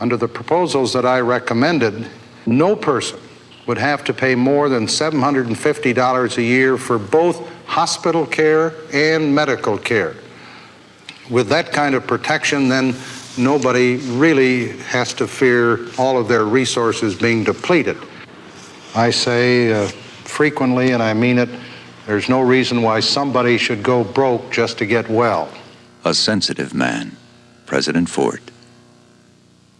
Under the proposals that I recommended, no person would have to pay more than $750 a year for both hospital care and medical care. With that kind of protection, then nobody really has to fear all of their resources being depleted. I say uh, frequently, and I mean it, there's no reason why somebody should go broke just to get well. A sensitive man, President Ford.